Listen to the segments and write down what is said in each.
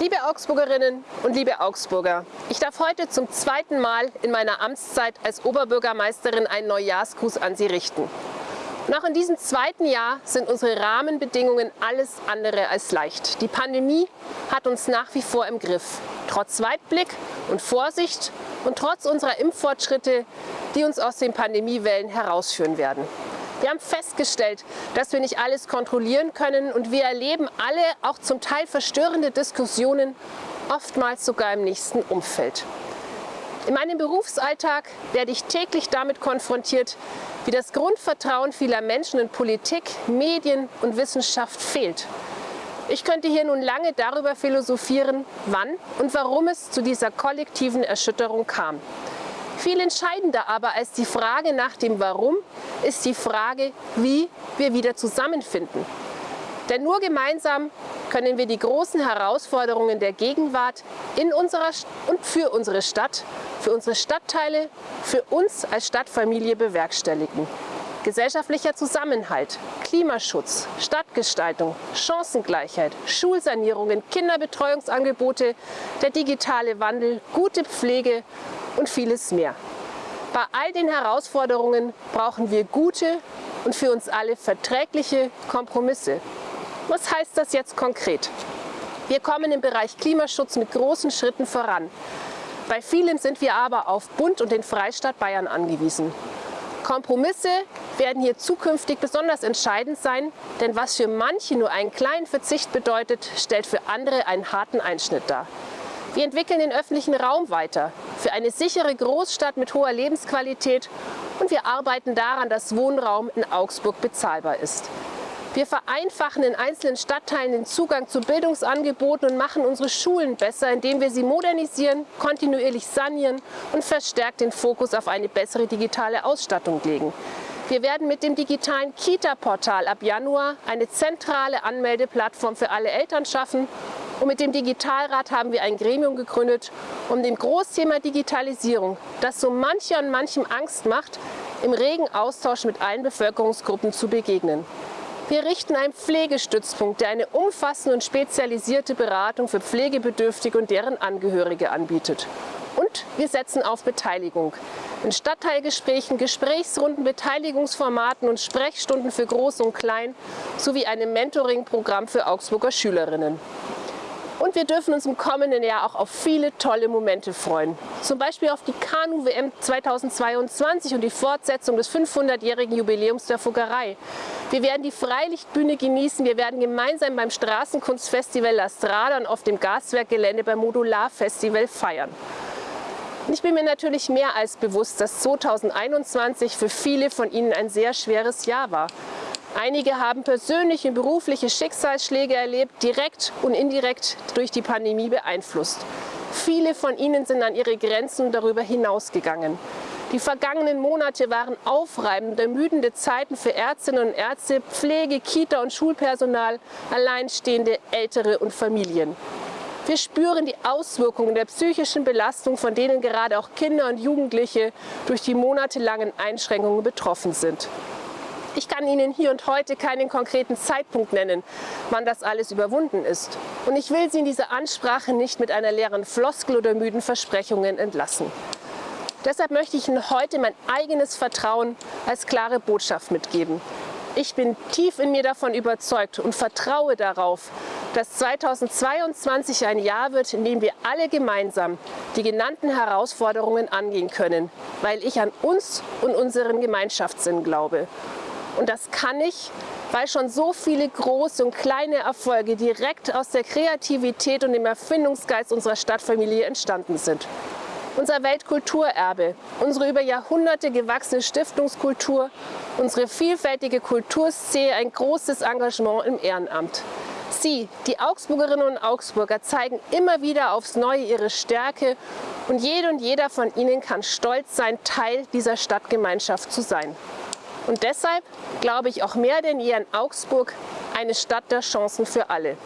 Liebe Augsburgerinnen und liebe Augsburger, ich darf heute zum zweiten Mal in meiner Amtszeit als Oberbürgermeisterin einen Neujahrsgruß an Sie richten. Und auch in diesem zweiten Jahr sind unsere Rahmenbedingungen alles andere als leicht. Die Pandemie hat uns nach wie vor im Griff. Trotz Weitblick und Vorsicht und trotz unserer Impffortschritte, die uns aus den Pandemiewellen herausführen werden. Wir haben festgestellt, dass wir nicht alles kontrollieren können und wir erleben alle auch zum Teil verstörende Diskussionen, oftmals sogar im nächsten Umfeld. In meinem Berufsalltag werde ich täglich damit konfrontiert, wie das Grundvertrauen vieler Menschen in Politik, Medien und Wissenschaft fehlt. Ich könnte hier nun lange darüber philosophieren, wann und warum es zu dieser kollektiven Erschütterung kam. Viel entscheidender aber als die Frage nach dem Warum ist die Frage, wie wir wieder zusammenfinden. Denn nur gemeinsam können wir die großen Herausforderungen der Gegenwart in unserer und für unsere Stadt, für unsere Stadtteile, für uns als Stadtfamilie bewerkstelligen. Gesellschaftlicher Zusammenhalt, Klimaschutz, Stadtgestaltung, Chancengleichheit, Schulsanierungen, Kinderbetreuungsangebote, der digitale Wandel, gute Pflege und vieles mehr. Bei all den Herausforderungen brauchen wir gute und für uns alle verträgliche Kompromisse. Was heißt das jetzt konkret? Wir kommen im Bereich Klimaschutz mit großen Schritten voran. Bei vielem sind wir aber auf Bund und den Freistaat Bayern angewiesen. Kompromisse werden hier zukünftig besonders entscheidend sein, denn was für manche nur einen kleinen Verzicht bedeutet, stellt für andere einen harten Einschnitt dar. Wir entwickeln den öffentlichen Raum weiter für eine sichere Großstadt mit hoher Lebensqualität und wir arbeiten daran, dass Wohnraum in Augsburg bezahlbar ist. Wir vereinfachen in einzelnen Stadtteilen den Zugang zu Bildungsangeboten und machen unsere Schulen besser, indem wir sie modernisieren, kontinuierlich sanieren und verstärkt den Fokus auf eine bessere digitale Ausstattung legen. Wir werden mit dem digitalen Kita-Portal ab Januar eine zentrale Anmeldeplattform für alle Eltern schaffen und mit dem Digitalrat haben wir ein Gremium gegründet, um dem Großthema Digitalisierung, das so mancher und manchem Angst macht, im regen Austausch mit allen Bevölkerungsgruppen zu begegnen. Wir richten einen Pflegestützpunkt, der eine umfassende und spezialisierte Beratung für Pflegebedürftige und deren Angehörige anbietet. Und wir setzen auf Beteiligung. In Stadtteilgesprächen, Gesprächsrunden, Beteiligungsformaten und Sprechstunden für Groß und Klein sowie einem Mentoring-Programm für Augsburger Schülerinnen. Und wir dürfen uns im kommenden Jahr auch auf viele tolle Momente freuen. Zum Beispiel auf die Kanu-WM 2022 und die Fortsetzung des 500-jährigen Jubiläums der Fuggerei. Wir werden die Freilichtbühne genießen. Wir werden gemeinsam beim Straßenkunstfestival La Strada und auf dem Gaswerkgelände beim Modularfestival feiern. Ich bin mir natürlich mehr als bewusst, dass 2021 für viele von Ihnen ein sehr schweres Jahr war. Einige haben persönliche und berufliche Schicksalsschläge erlebt, direkt und indirekt durch die Pandemie beeinflusst. Viele von ihnen sind an ihre Grenzen darüber hinausgegangen. Die vergangenen Monate waren aufreibend, ermüdende Zeiten für Ärztinnen und Ärzte, Pflege, Kita und Schulpersonal, Alleinstehende, Ältere und Familien. Wir spüren die Auswirkungen der psychischen Belastung, von denen gerade auch Kinder und Jugendliche durch die monatelangen Einschränkungen betroffen sind. Ich kann Ihnen hier und heute keinen konkreten Zeitpunkt nennen, wann das alles überwunden ist. Und ich will Sie in dieser Ansprache nicht mit einer leeren Floskel oder müden Versprechungen entlassen. Deshalb möchte ich Ihnen heute mein eigenes Vertrauen als klare Botschaft mitgeben. Ich bin tief in mir davon überzeugt und vertraue darauf, dass 2022 ein Jahr wird, in dem wir alle gemeinsam die genannten Herausforderungen angehen können, weil ich an uns und unseren Gemeinschaftssinn glaube. Und das kann ich, weil schon so viele große und kleine Erfolge direkt aus der Kreativität und dem Erfindungsgeist unserer Stadtfamilie entstanden sind. Unser Weltkulturerbe, unsere über Jahrhunderte gewachsene Stiftungskultur, unsere vielfältige Kulturszene, ein großes Engagement im Ehrenamt. Sie, die Augsburgerinnen und Augsburger, zeigen immer wieder aufs Neue ihre Stärke und jede und jeder von ihnen kann stolz sein, Teil dieser Stadtgemeinschaft zu sein. Und deshalb glaube ich auch mehr denn je an Augsburg, eine Stadt der Chancen für alle.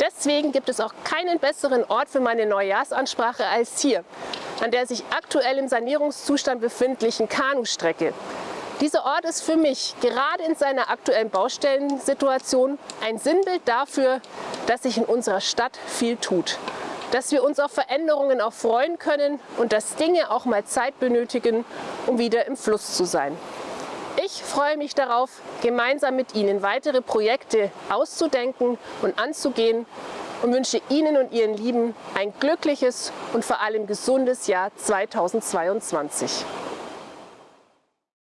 Deswegen gibt es auch keinen besseren Ort für meine Neujahrsansprache als hier, an der sich aktuell im Sanierungszustand befindlichen Kanustrecke. Dieser Ort ist für mich gerade in seiner aktuellen Baustellensituation ein Sinnbild dafür, dass sich in unserer Stadt viel tut. Dass wir uns auf Veränderungen auch freuen können und dass Dinge auch mal Zeit benötigen, um wieder im Fluss zu sein. Ich freue mich darauf, gemeinsam mit Ihnen weitere Projekte auszudenken und anzugehen und wünsche Ihnen und Ihren Lieben ein glückliches und vor allem gesundes Jahr 2022.